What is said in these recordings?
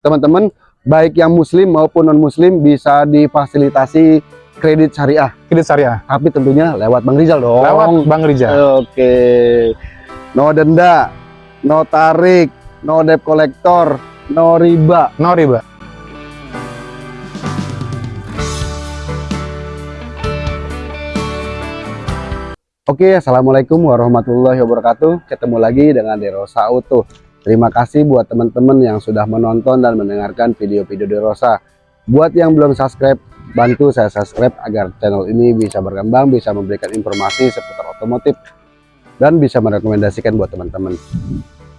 teman-teman baik yang muslim maupun non muslim bisa difasilitasi kredit syariah Kredit syariah. tapi tentunya lewat Bang Rizal dong Lewat Bang Rijal. oke no denda no tarik no debt kolektor no riba No riba. Oke, assalamualaikum warahmatullahi wabarakatuh. Ketemu lagi dengan Derosa Auto. Terima kasih buat teman-teman yang sudah menonton dan mendengarkan video-video Derosa. Buat yang belum subscribe, bantu saya subscribe agar channel ini bisa berkembang, bisa memberikan informasi seputar otomotif, dan bisa merekomendasikan buat teman-teman.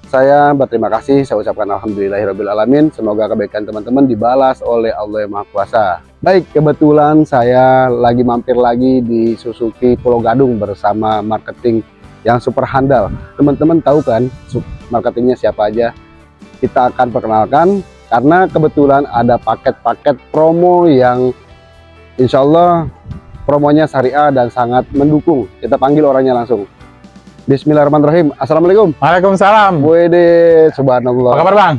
Saya berterima kasih, saya ucapkan Alhamdulillahirrahmanirrahim. Semoga kebaikan teman-teman dibalas oleh Allah Yang Maha Kuasa. Baik, kebetulan saya lagi mampir lagi di Suzuki Pulau Gadung bersama marketing yang super handal. Teman-teman tahu kan marketingnya siapa aja? Kita akan perkenalkan karena kebetulan ada paket-paket promo yang insya Allah promonya syariah dan sangat mendukung. Kita panggil orangnya langsung. Bismillahirrahmanirrahim. Assalamualaikum. Waalaikumsalam. Wede, subhanallah. Apa kabar Bang?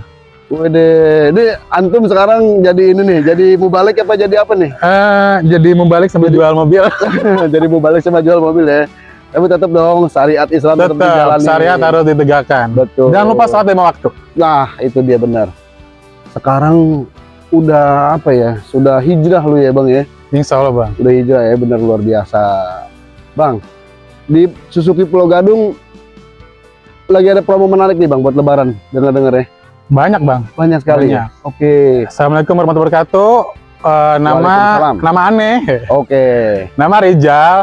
Wede, ini antum sekarang jadi ini nih, jadi mubalik apa jadi apa nih? Eh, jadi membalik sambil jual mobil. jadi mubalik sama jual mobil ya. Tapi tetap dong syariat Islam tetap, Tetap dijalani. syariat harus ditegakkan. Betul. Jangan lupa sholat lima waktu. Nah, itu dia benar. Sekarang udah apa ya? Sudah hijrah lu ya, Bang ya. Insya Allah Bang. Udah hijrah ya, benar luar biasa. Bang, di Suzuki Pulau Gadung lagi ada promo menarik nih, Bang, buat lebaran. Dengar-dengar ya. Banyak Bang. Banyak sekali. Banyak. Oke. Assalamualaikum warahmatullahi wabarakatuh. Eh, nama nama aneh. Oke. Nama Rijal.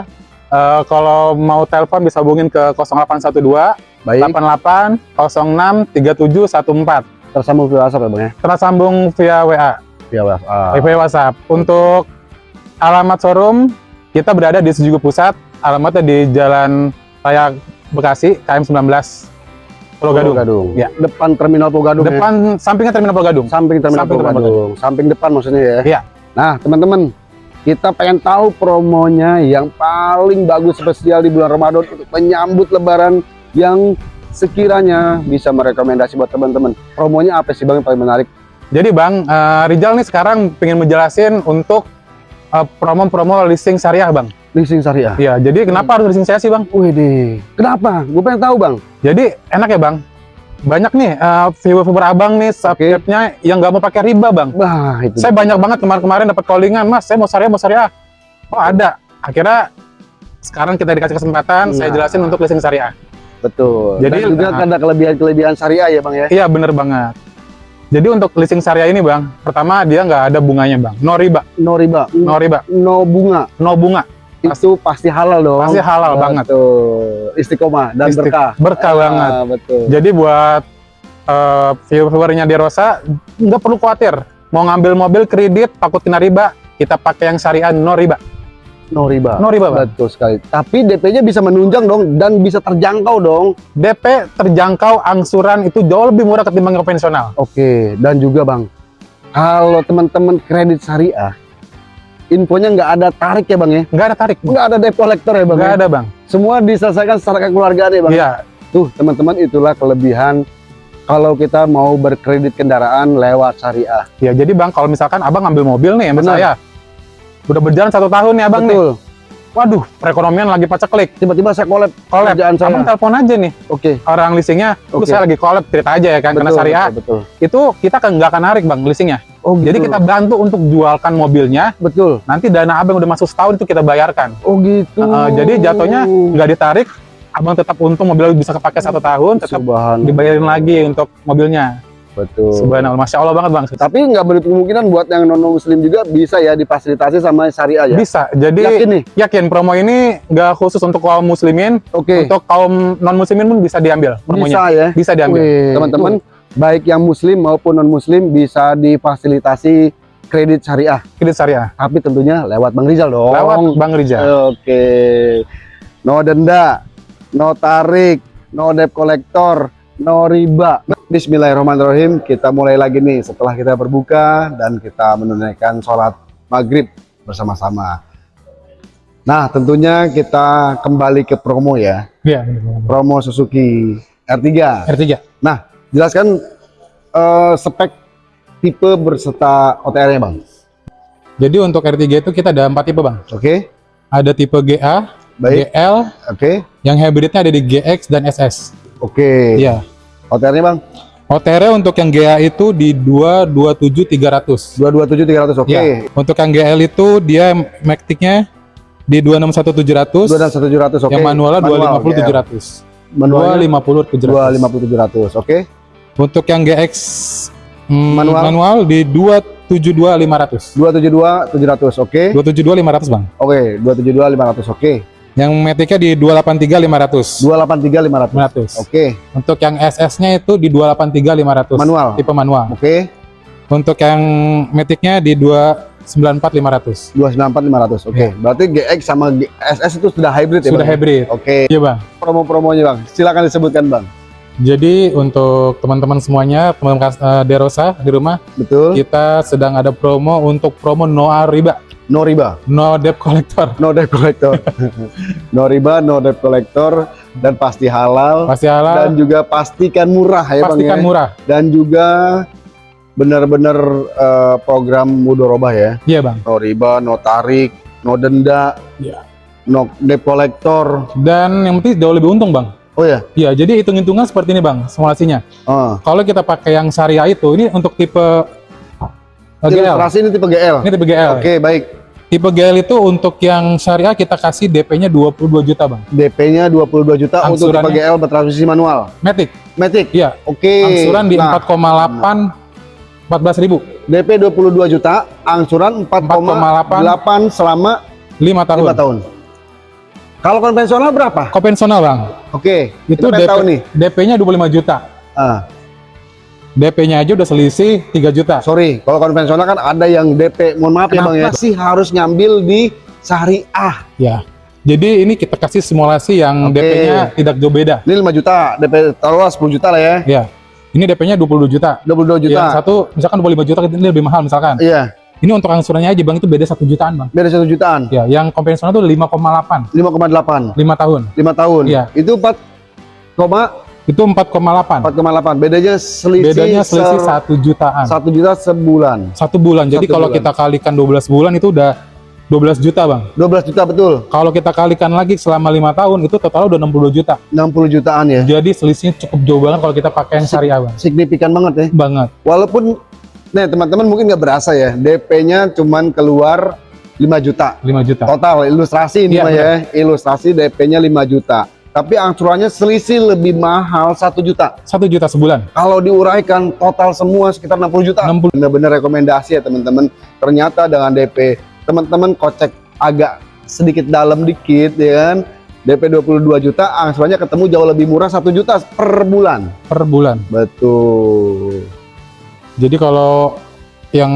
Eh, kalau mau telepon bisa hubungin ke 0812 Baik. 88 06 3714. Tersambung via WhatsApp ya, Bang ya. Tersambung via WA, Via WhatsApp. via WhatsApp. Untuk alamat showroom kita berada di Suzuki Pusat. Alamatnya di Jalan Raya Bekasi, KM 19 Pulau Gadung. Gadung. Ya. Depan terminal Pulau Gadung ya. Depan sampingnya terminal Pulau Gadung. Samping terminal Samping Pulau Gadung. Samping depan maksudnya ya. Iya. Nah, teman-teman, kita pengen tahu promonya yang paling bagus spesial di bulan Ramadan untuk menyambut lebaran yang sekiranya bisa merekomendasi buat teman-teman. Promonya apa sih Bang yang paling menarik? Jadi Bang, eh, Rijal nih sekarang pengen menjelasin untuk eh, promo-promo leasing syariah Bang. Leasing syariah. Iya, jadi kenapa harus leasing syariah sih Bang? Wih deh. Kenapa? Gue pengen tahu Bang. Jadi enak ya Bang. Banyak nih eh, viewer-viewer abang nih subscribe-nya yang nggak mau pakai riba Bang. Wah itu. Saya banyak banget kemarin-kemarin dapat callingan, Mas, saya mau syariah, mau syariah. Oh ada. Akhirnya sekarang kita dikasih kesempatan, saya Nah. jelasin untuk leasing syariah. Betul. Jadi, Dan juga nah. ada kelebihan-kelebihan syariah ya Bang ya. Iya bener banget. Jadi untuk leasing syariah ini Bang, pertama dia nggak ada bunganya Bang, no riba, No riba, no riba, no bunga. no bunga, Itu pasti halal dong. pasti halal banget, Betul. Istiqomah dan Isti- berkah. berkah banget. Ah, betul. Jadi buat eh, viewer-viewernya di Rosa nggak perlu khawatir, mau ngambil mobil kredit takut kena riba, kita pakai yang syariah no riba, No riba. no riba Bang. Betul sekali. Tapi DP-nya bisa menunjang dong dan bisa terjangkau dong. DP terjangkau angsuran itu jauh lebih murah ketimbang konvensional. Oke, dan juga Bang, kalau teman-teman kredit syariah, infonya nggak ada tarik ya Bang ya? Nggak ada tarik, Nggak ada debt collector ya Bang? nggak ya? ada Bang. Semua diselesaikan secara kekeluargaan ya Bang? Iya, Tuh teman-teman itulah kelebihan kalau kita mau berkredit kendaraan lewat syariah. ya jadi Bang kalau misalkan Abang ngambil mobil nih sama Benar. saya, udah berjalan satu tahun nih Abang nih. Betul. Waduh, perekonomian lagi paceklik. Tiba-tiba saya collab Collab. saya. Abang telepon aja nih Oke. orang leasingnya, "Bu, Oke. saya lagi collab cerita aja ya kan karena Betul, syariah. Betul, betul. Itu kita kan nggak akan narik Bang leasingnya. Oh, Jadi gitu. kita bantu untuk jualkan mobilnya, betul. nanti dana Abang udah masuk setahun itu kita bayarkan. Oh gitu. Uh, jadi jatuhnya nggak ditarik, Abang tetap untung mobil bisa kepake satu tahun, tetap dibayarin lagi untuk mobilnya. Betul. Subhanallah, masya Allah banget bang. Tapi nggak menutup kemungkinan buat yang non muslim juga bisa ya difasilitasi sama syariah ya. Bisa. Jadi Yakin nih. yakin promo ini nggak khusus untuk kaum muslimin, Oke. untuk kaum non muslimin pun bisa diambil promonya. Bisa ya. Bisa diambil. Teman-teman, baik yang muslim maupun non muslim bisa difasilitasi kredit syariah. Kredit syariah. Tapi tentunya lewat Bang Rizal dong. Lewat Bang Rijal. Oke. No denda, no tarik, no debt kolektor, no riba. Bismillahirrahmanirrahim. Kita mulai lagi nih setelah kita berbuka dan kita menunaikan sholat maghrib bersama-sama. Nah, tentunya kita kembali ke promo ya. Iya. Promo Suzuki R3. R3. Jelaskan eh, spek tipe berserta OTR-nya bang. Jadi untuk R3 itu kita ada empat tipe bang. Oke, Ada tipe GA, baik. GL, Oke, yang hybridnya ada di GX dan SS. oke. Iya. OTR-nya bang, OTR untuk yang GA itu di 227300. 227 300. Oke. Iya. Untuk yang GL itu dia Matic-nya di 261700. 227 700. Oke. Yang manualnya Manual, 250 GL. 700. Manualnya 250 700. 250 700. Oke. Untuk yang GX mm, Manual? manual di 272 500. 272 700. Oke. 272 500 bang. Oke, 272 500. Oke. Yang Matic-nya di 283 500. 283 500. 500. Oke. Untuk yang SS-nya itu di 283 500. Manual. Tipe manual. Oke. Untuk yang Matic-nya di 294 500. 294 500. Oke. Iya. Berarti GX sama GSS itu sudah hybrid ya, Sudah Bang? hybrid. Oke. Iya bang. Promo-promonya, Bang. Silakan disebutkan, Bang. Jadi untuk teman-teman semuanya, teman-teman kas- eh, Derosa di rumah, Betul. kita sedang ada promo untuk promo no riba, No riba. no debt collector. No debt collector. no riba, no debt collector dan pasti halal Pasti dan halal, juga pastikan murah ya, Bang pastikan ya. murah. Dan juga benar-benar eh, program mudorobah ya. Iya bang. No riba, no tarik, no denda, Iya. no debt collector. Dan yang penting jauh lebih untung bang. Oh ya. Iya, jadi hitung-hitungan seperti ini bang, simulasinya. Ah. Kalau kita pakai yang syariah itu, ini untuk tipe eh, GL. Ilustrasi ini tipe GL. Ini tipe GL. Oke, baik. Tipe GL itu untuk yang syariah kita kasih DP-nya 22 juta bang. DP-nya 22 juta untuk tipe Angsurannya? GL bertransmisi manual. Matic, Matic. iya. Oke. Angsuran di Nah, 4,8 14 ribu, DP 22 juta, angsuran 4,8 selama 5 tahun. 5 tahun. Kalau konvensional berapa? Konvensional bang, Oke, itu kita pengen DP, tahu nih. DP-nya 25 juta. Ah, DP-nya aja udah selisih 3 juta. sorry, kalau konvensional kan ada yang DP. Mohon maaf ya Kenapa Bang ya. Sih harus ngambil di syariah. Ya. Jadi ini kita kasih simulasi yang Oke. DP-nya tidak jauh beda. Ini 5 juta, DP taruhlah 10 juta lah ya. Ya. Ini DP-nya 22 juta. 22 juta. Yang satu misalkan 25 juta ini lebih mahal misalkan. Iya, Ini untuk angsurannya aja Bang itu beda 1 jutaan Bang. beda 1 jutaan. Ya, yang konvensional itu 5,8 5,8. 5 tahun. 5 tahun. Iya. Itu 4, Itu 4,8. 4,8. Bedanya selisih Bedanya selisih 1 jutaan. 1 juta sebulan. Satu bulan. Jadi Satu kalau bulan. kita kalikan 12 bulan itu udah 12 juta Bang. 12 juta betul. Kalau kita kalikan lagi selama lima tahun itu total udah 60 juta. 60 jutaan ya. Jadi selisihnya cukup jauh banget kalau kita pakai yang syariah Bang. Signifikan banget ya. Banget. Walaupun nih teman-teman mungkin nggak berasa ya, DP-nya cuman keluar 5 juta 5 juta. total ilustrasi ini Iya, mah ya, ilustrasi DP-nya 5 juta. Tapi angsurannya selisih lebih mahal 1 juta. 1 juta sebulan. Kalau diuraikan total semua sekitar 60 juta. 60. Bener-bener rekomendasi ya teman-teman. Ternyata dengan DP teman-teman kocek agak sedikit dalam dikit ya kan. DP 22 juta, angsurannya ketemu jauh lebih murah 1 juta per bulan. per bulan. Betul. Jadi kalau yang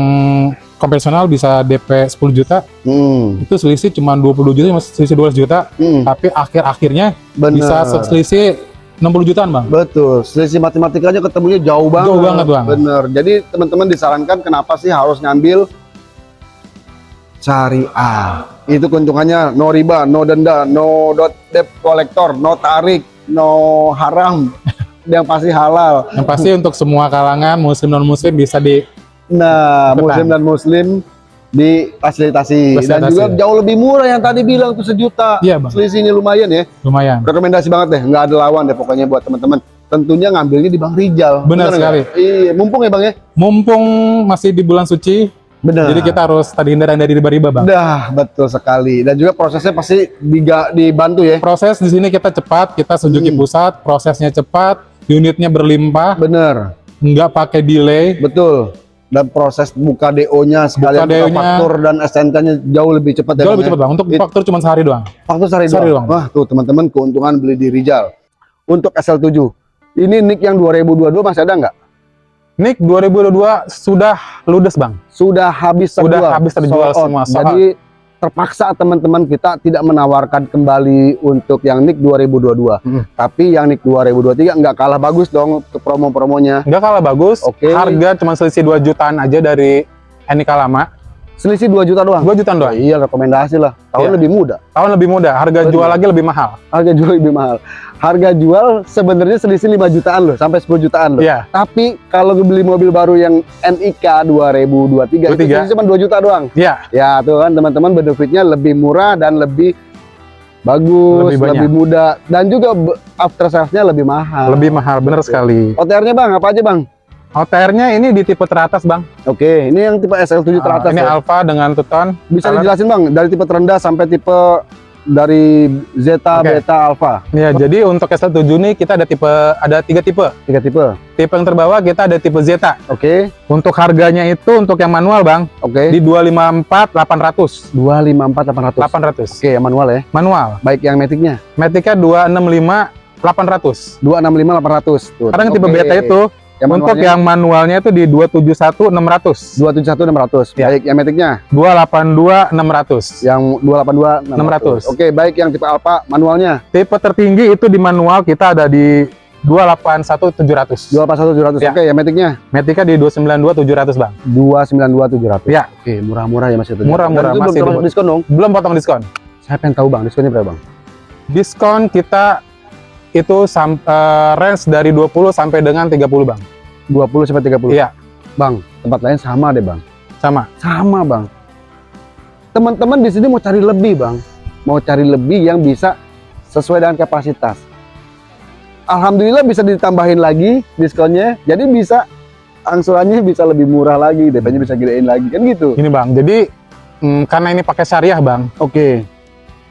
konvensional bisa DP 10 juta, Hmm. itu selisih cuma 20 juta, masih selisih 12 juta, Hmm. tapi akhir-akhirnya bisa selisih 60 jutaan, Bang. Betul, selisih matematikanya ketemunya jauh banget. Jauh banget, Bang. Bener. Jadi teman-teman disarankan kenapa sih harus ngambil syariah. Itu keuntungannya no riba, no denda, no dot debt collector, no tarik, no haram. Yang pasti halal. Yang pasti untuk semua kalangan muslim non muslim bisa di Nah, muslim dan muslim difasilitasi dan Fasilitasi. juga jauh lebih murah yang tadi bilang tuh sejuta. Iya, Bang. Selisihnya lumayan ya. lumayan. Rekomendasi banget deh, nggak ada lawan deh pokoknya buat teman-teman. Tentunya ngambilnya di Bang Rijal. Benar sekali. Iya, mumpung ya Bang ya. Mumpung masih di bulan suci, Benar. jadi kita harus tadi hindaran dari riba-riba, Bang. Dah, betul sekali. Dan juga prosesnya pasti diga, dibantu ya. Proses di sini kita cepat, kita Suzuki Hmm. pusat, prosesnya cepat, unitnya berlimpah, Bener, nggak pakai delay. betul. Dan proses buka DO-nya sekalian buka, DO-nya. faktur dan STNK-nya jauh lebih cepat ya. Jauh Bang, lebih ya? cepat, Bang. Untuk It- faktur cuma sehari doang. Faktur sehari Sehari doang. doang. Wah, tuh teman-teman keuntungan beli di Rijal. Untuk SL7. Ini NIK yang 2022 masih ada nggak? Nick 2022 sudah ludes, Bang. Sudah habis Sudah terjual. habis terjual out. semua, sold Jadi terpaksa teman-teman kita tidak menawarkan kembali untuk yang NIK 2022. Hmm. Tapi yang NIK 2023 nggak kalah bagus dong untuk promo-promonya. Nggak kalah bagus. Oke. Harga cuma selisih 2 jutaan aja dari Enika lama. Selisih 2 juta doang. 2 jutaan Oh, doang. iya rekomendasi lah. Tahun Iya. lebih muda. Tahun lebih muda, harga Betul. jual lagi lebih mahal. Harga jual lebih mahal. Harga jual sebenarnya selisih 5 jutaan loh, sampai 10 jutaan loh. Iya, Tapi kalau beli mobil baru yang NIK 2023 itu 23. selisih cuma 2 juta doang. iya. Ya tuh kan teman-teman benefitnya lebih murah dan lebih bagus, Lebih lebih, banyak. mudah dan juga after sales-nya lebih mahal. Lebih mahal, bener sekali. OTR-nya Bang, apa aja Bang? OTR-nya ini di tipe teratas, Bang. Oke, ini yang tipe SL7 Ah, teratas ini ya. Alpha dengan Tuton. Bisa color. dijelasin Bang, dari tipe terendah sampai tipe dari Zeta, Oke. Beta, Alpha. Ya, jadi untuk SL7 ini kita ada tipe ada tiga tipe. Tiga tipe. Tipe yang terbawah kita ada tipe Zeta. Oke, Untuk harganya itu untuk yang manual, Bang, oke. di 254 800. 254 800. 800. Oke, yang manual ya. Manual. Baik yang Matic-nya. Matic-nya 265 800. 265 800. Tuh. Kadang tipe Oke. beta itu yang untuk manualnya yang manualnya itu di 271 600. 271 600. Ya. Baik yang Matic-nya 282 600. yang 282 600. Oke, baik yang tipe Alpha manualnya Tipe tertinggi itu di manual kita ada di 281 700. 281 700. Ya. Oke, yang Matic-nya Matic-nya di 292 700, Bang. 292 700. Ya. Oke, murah-murah ya Mas itu. Murah-murah, masih belum termasuk diskon dong. Belum potong diskon. Saya pengen tahu Bang, diskonnya berapa Bang? Diskon kita itu sam, eh, range dari 20 sampai dengan 30, Bang. 20 sampai 30. Iya, Bang, tempat lain sama deh Bang. sama. Sama Bang. Teman-teman di sini mau cari lebih Bang. Mau cari lebih yang bisa sesuai dengan kapasitas. Alhamdulillah bisa ditambahin lagi diskonnya. Jadi bisa angsurannya bisa lebih murah lagi, DP-nya bisa gedein lagi kan gitu. Ini, Bang. Jadi mm, karena ini pakai syariah, Bang. Oke.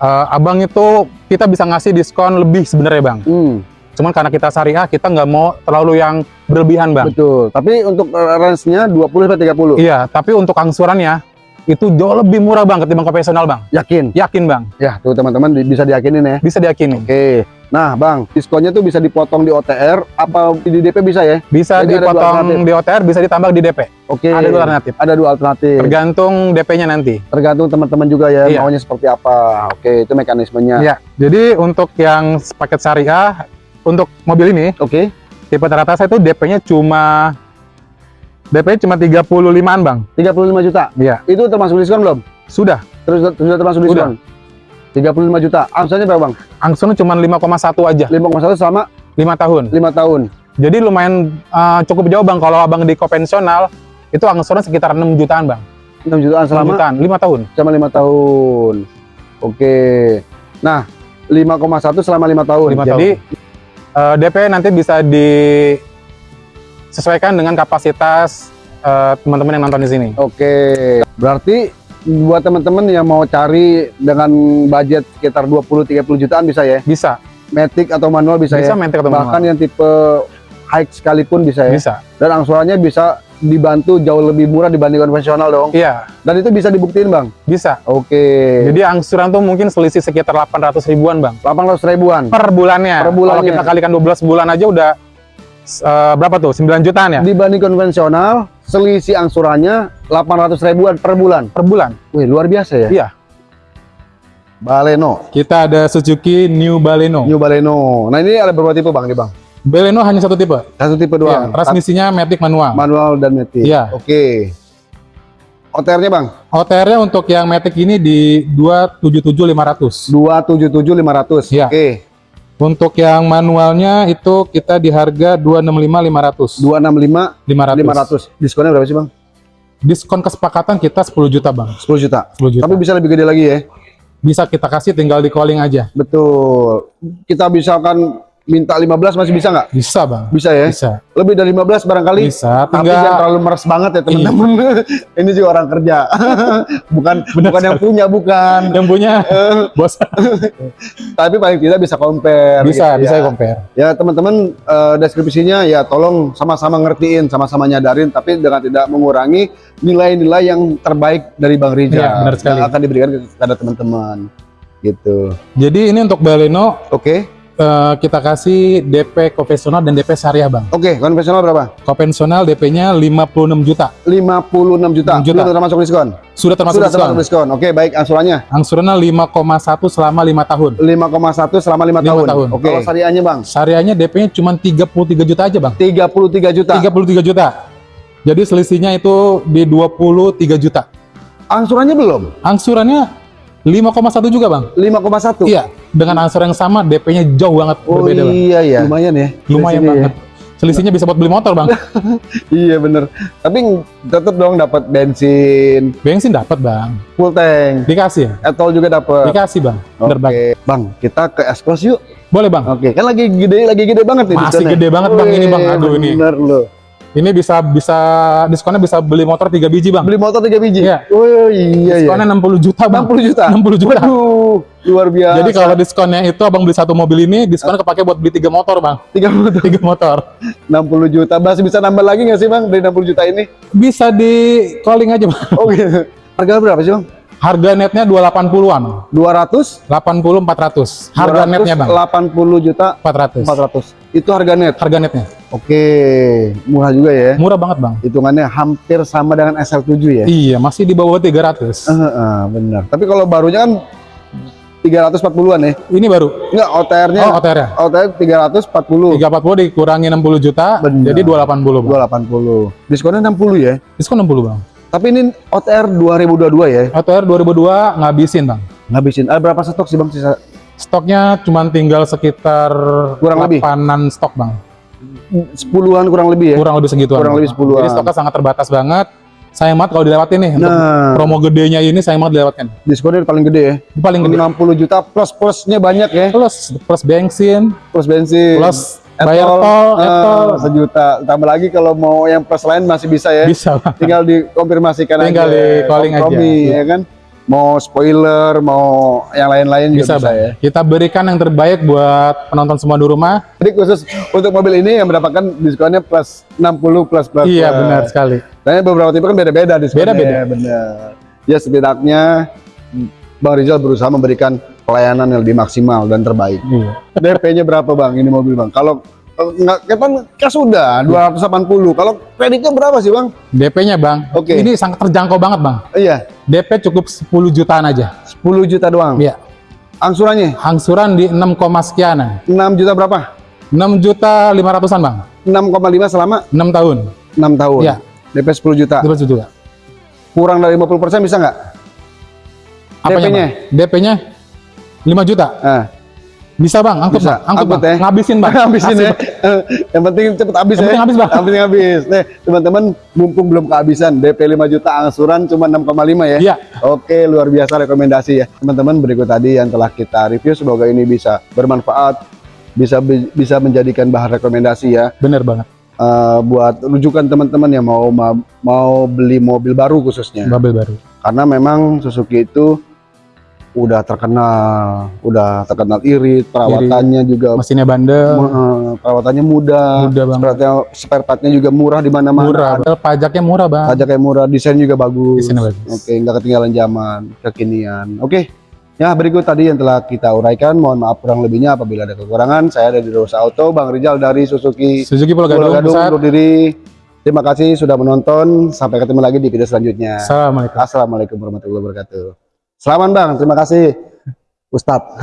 Eh, abang itu kita bisa ngasih diskon lebih sebenarnya, Bang. Hmm, Cuman karena kita syariah, kita nggak mau terlalu yang berlebihan, Bang. betul. Tapi untuk uh, range-nya 20 sampai 30. Iya, tapi untuk angsurannya itu jauh lebih murah, Bang, ketimbang konvensional, Bang. Yakin? Yakin, Bang. Ya, tuh teman-teman bisa diyakinin ya. Bisa diyakini. Oke. Nah, Bang, diskonnya tuh bisa dipotong di OTR apa di DP bisa ya? Bisa Jadi dipotong di OTR, bisa ditambah di DP. Oke. Ada dua alternatif. Ada dua alternatif. Tergantung DP-nya nanti. Tergantung teman-teman juga ya Iya. maunya seperti apa. Oke, itu mekanismenya. Iya. Jadi untuk yang paket syariah, untuk mobil ini, Oke. tipe teratas itu DP-nya cuma DP cuma 35-an, Bang. 35 juta. Iya. Itu termasuk diskon belum? Sudah. Terus sudah termasuk diskon. 35 juta. Angsurannya berapa, Bang? Angsurannya cuma 5,1 aja, 5,1 selama 5 tahun. 5 tahun. Jadi lumayan uh, cukup jauh, Bang. Kalau Abang di konvensional, itu angsuran sekitar 6 jutaan, Bang. 6 jutaan 6 selama jutaan, 5 tahun. selama 5 tahun. Oke. Nah, 5,1 selama 5 tahun. 5 Jadi uh, DP nanti bisa disesuaikan dengan kapasitas uh, teman-teman yang nonton di sini. Oke. Berarti buat teman-teman yang mau cari dengan budget sekitar 20 30 jutaan bisa ya. Bisa, Matic atau manual bisa, bisa ya. maintain atau Bahkan manual. yang tipe high sekalipun bisa ya. Bisa. Dan angsurannya bisa dibantu jauh lebih murah dibanding konvensional dong. Iya, Dan itu bisa dibuktiin, Bang. bisa. Oke. Jadi angsuran tuh mungkin selisih sekitar 800 ribuan, Bang. 800 ribuan. Per bulannya. Per bulannya. Kalau kita kalikan 12 bulan aja udah uh, berapa tuh? 9 jutaan ya? Dibanding konvensional, selisih angsurannya 800 ribuan per bulan. Per bulan. Wih, luar biasa ya. Iya. Baleno, Kita ada Suzuki New Baleno. New Baleno. Nah, ini ada berapa tipe, Bang? Nih, Bang. Baleno hanya satu tipe. Satu tipe Iya, doang. transmisinya matic manual. manual dan matic. Iya. Oke. OTR-nya, Bang? OTR-nya untuk yang matic ini di 277.500. 277 500. Iya. Oke. Untuk yang manualnya itu kita di harga 265.500. 265 500. 500. Diskonnya berapa sih, Bang? Diskon kesepakatan kita 10 juta, Bang. 10 juta. 10 juta. Tapi bisa lebih gede lagi ya. bisa kita kasih tinggal di calling aja. Betul. Kita misalkan minta 15 masih bisa nggak? Bisa, Bang. Bisa ya. Bisa. Lebih dari 15 barangkali. Bisa, Tapi tinggal jangan terlalu meres banget ya teman-teman. Ini juga orang kerja. bukan Benar bukan yang punya bukan. yang punya bos Tapi paling tidak bisa compare. bisa gitu bisa ya. compare. Ya teman-teman eh, deskripsinya ya tolong sama-sama ngertiin, sama-sama nyadarin, tapi dengan tidak mengurangi nilai-nilai yang terbaik dari Bang Rija Iya, benar sekali. yang akan diberikan kepada teman-teman. Gitu. Jadi ini untuk Baleno Oke, eh, kita kasih DP konvensional dan DP syariah, Bang. oke. Konvensional berapa? Konvensional DP-nya 56 juta. 56 juta. 6 juta. Belum termasuk diskon. Sudah termasuk Sudah diskon. termasuk diskon. Oke, baik angsurannya Angsurannya 5,1 selama 5 tahun. 5,1 selama 5 Lima tahun. tahun. Oke. Oke. Kalau syariahnya Bang, Syariahnya DP-nya cuma 33 juta aja, Bang. 33 juta. 33 juta. Jadi selisihnya itu di 23 juta. Angsurannya belum? Angsurannya 5,1 juga bang. 5,1. Iya, dengan angsuran yang sama DP-nya jauh banget Oh berbeda bang. iya ya. Lumayan ya. Lumayan sini banget. Selisihnya bisa buat beli motor bang. ya. Iya bener. Tapi tetap dong dapat bensin, Bensin dapat bang. full tank, Dikasih ya? etol juga dapat. Dikasih bang. Oke, Bener bang. Bang, kita ke Espos yuk. Boleh bang. Oke, kan lagi gede lagi gede banget nih Masih diskonnya. gede banget, Bang, ini, Bang. Aduh, ini. Bener loh. Ini bisa bisa diskonnya bisa beli motor 3 biji bang. Beli motor 3 biji. Iya. Oh iya iya. Diskonnya 60 juta bang. 60 juta. 60 juta. Waduh, luar biasa. Jadi kalau diskonnya itu abang beli satu mobil ini, diskonnya kepake buat beli tiga motor bang. 3 motor Tiga motor. 60 juta masih bisa nambah lagi nggak sih bang dari 60 juta ini? Bisa di calling aja bang. Oh gitu. Harga berapa sih bang? Harga netnya 280-an. 200? 80 400. Harga netnya bang. 80 juta 400. 400. Itu harga net. Harga netnya. Oke, murah juga ya. Murah banget bang. Hitungannya hampir sama dengan SL7 ya. Iya, masih di bawah 300. Eh, eh, benar. Tapi kalau barunya kan 340-an ya. Ini baru. Enggak, OTR-nya Oh, OTR ya. OTR 340. 340 dikurangi 60 juta, Bener. jadi 280 bang. 280. Diskonnya 60 ya. Diskon 60 bang. Tapi ini OTR 2022 ya. OTR 2002 ngabisin bang. Ngabisin. Ada berapa stok sih Bang sisa? Stoknya cuma tinggal sekitar Kurang lebih? 8-an stok bang. Sepuluhan kurang lebih ya. Kurang lebih segituan. Kurang lebih 10-an. Jadi stoknya sangat terbatas banget. Sayang banget kalau dilewatin nih. Untuk Nah, promo gedenya ini sayang banget dilewatkan. diskonnya paling gede ya. Paling gede. 60 juta plus plusnya banyak ya. Plus plus bensin, Plus bensin. plus bayar tol, etol. sejuta. Tambah lagi kalau mau yang plus lain masih bisa ya. Bisa. Tinggal dikonfirmasikan Tinggal aja. di calling aja. Ya kan. Mau spoiler, mau yang lain-lain Bisa juga bisa ya. Kita berikan yang terbaik buat penonton semua di rumah. Jadi khusus untuk mobil ini yang mendapatkan diskonnya plus 60 plus plus. iya plus. benar sekali. Nah, beberapa tipe kan beda-beda diskonnya. Beda-beda. Benar. Ya setidaknya Bang Rizal berusaha memberikan pelayanan yang lebih maksimal dan terbaik. Iya. DP-nya berapa Bang ini mobil Bang? Kalau kan cash sudah 280. Kalau kreditnya berapa sih Bang? DP-nya bang. Oke. Ini sangat terjangkau banget bang. Iya, DP cukup 10 jutaan aja. 10 juta doang. Iya. Angsurannya Angsuran di 6, koma sekianan. 6 juta berapa? 6 juta 500-an bang. 6,5 selama 6 tahun. 6 tahun. Iya. DP 10 juta. 200 juta. Kurang dari 50% bisa nggak? Apanya, DP-nya? DP-nya 5 juta. Nah, Bisa bang, angkut Bisa, bang, angkut, angkut bang. ya. Ngabisin bang. habisin Kasih, ya. Bang. Eh, yang penting cepet habis Yang ya. penting habis, Bang. Penting habis. Nih, teman-teman, mumpung belum kehabisan, DP 5 juta angsuran cuma 6,5 ya. Iya. Oke, luar biasa rekomendasi ya. Teman-teman, berikut tadi yang telah kita review semoga ini bisa bermanfaat, bisa bisa menjadikan bahan rekomendasi ya Bener banget. eh, buat rujukan teman-teman yang mau ma- mau beli mobil baru khususnya. Mobil baru. Karena memang Suzuki itu udah terkenal, udah terkenal irit, perawatannya juga Mesinnya bandel, Eh, perawatannya mudah, Mudah banget. spare, partnya juga murah di mana-mana. murah. Padahal Pajaknya murah bang. Pajak yang murah, desain juga bagus. Desainnya bagus. Oke, nggak ketinggalan zaman, kekinian. Oke, ya berikut tadi yang telah kita uraikan. Mohon maaf kurang lebihnya apabila ada kekurangan. Saya dari Rosa Auto, Bang Rizal dari Suzuki Suzuki Pulau Pulau Gadung, Gadung undur diri. Terima kasih sudah menonton. Sampai ketemu lagi di video selanjutnya. Assalamualaikum. Assalamualaikum warahmatullahi wabarakatuh. Selamat Bang, terima kasih. Ustadz.